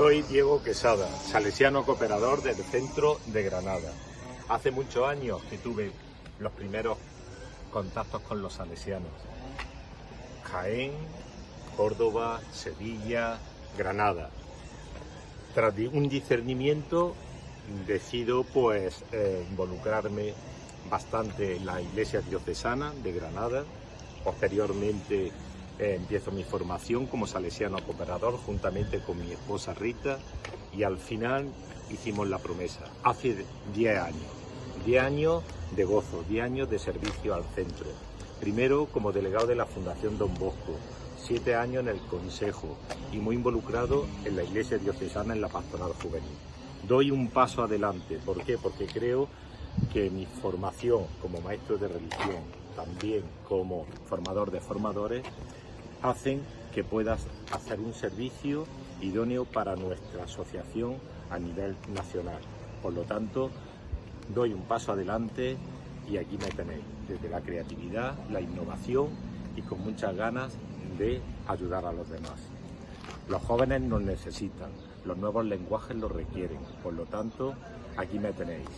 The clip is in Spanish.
Soy Diego Quesada, salesiano cooperador del centro de Granada. Hace muchos años que tuve los primeros contactos con los salesianos. Jaén, Córdoba, Sevilla, Granada. Tras un discernimiento decido pues eh, involucrarme bastante en la iglesia diocesana de Granada. Posteriormente eh, empiezo mi formación como salesiano cooperador juntamente con mi esposa Rita y al final hicimos la promesa, hace 10 años, 10 años de gozo, 10 años de servicio al centro. Primero como delegado de la Fundación Don Bosco, 7 años en el Consejo y muy involucrado en la Iglesia Diocesana en la Pastoral Juvenil. Doy un paso adelante, ¿por qué? Porque creo que mi formación como maestro de religión, también como formador de formadores, hacen que puedas hacer un servicio idóneo para nuestra asociación a nivel nacional. Por lo tanto, doy un paso adelante y aquí me tenéis, desde la creatividad, la innovación y con muchas ganas de ayudar a los demás. Los jóvenes nos necesitan, los nuevos lenguajes los requieren, por lo tanto, aquí me tenéis.